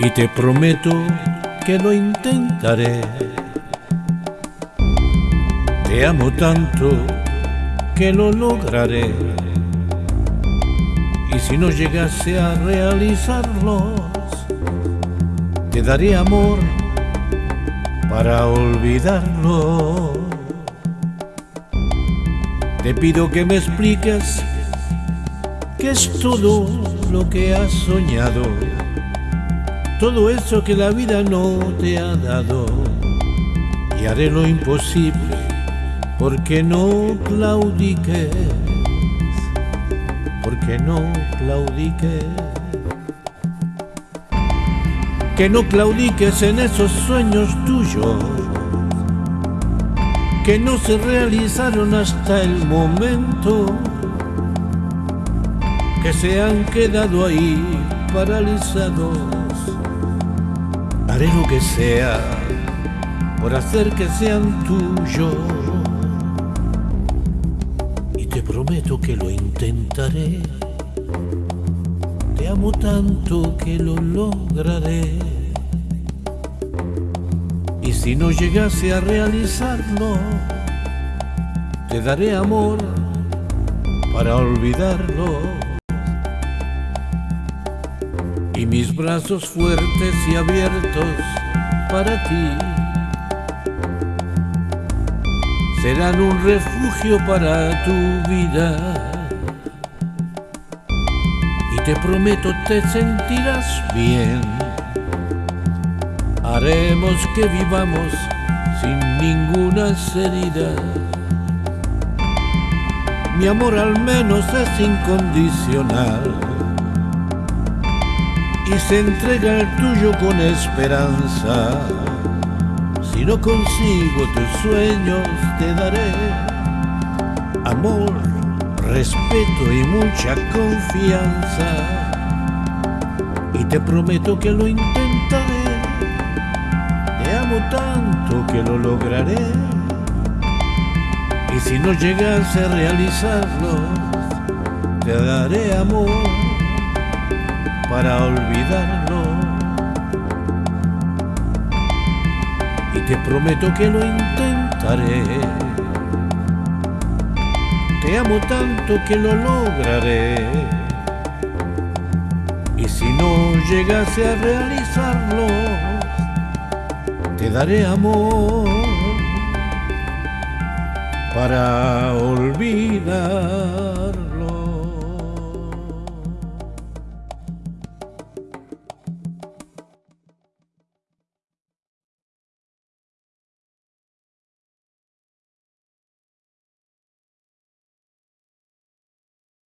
y te prometo que lo intentaré. Te amo tanto que lo lograré. Y si no llegase a realizarlos, te daré amor para olvidarlo. Te pido que me expliques qué es todo lo que has soñado, todo eso que la vida no te ha dado. Y haré lo imposible porque no claudiques, porque no claudiques. Que no claudiques en esos sueños tuyos que no se realizaron hasta el momento, que se han quedado ahí paralizados. Haré lo que sea por hacer que sean tuyos. Y te prometo que lo intentaré. Te amo tanto que lo lograré. Y si no llegase a realizarlo, te daré amor para olvidarlo. Y mis brazos fuertes y abiertos para ti serán un refugio para tu vida. Y te prometo te sentirás bien haremos que vivamos sin ninguna herida. Mi amor al menos es incondicional y se entrega el tuyo con esperanza. Si no consigo tus sueños te daré amor, respeto y mucha confianza. Y te prometo que lo intentaré tanto que lo lograré. Y si no llegase a realizarlo, te daré amor para olvidarlo. Y te prometo que lo intentaré. Te amo tanto que lo lograré. Y si no llegase a realizarlo, te daré amor para olvidar.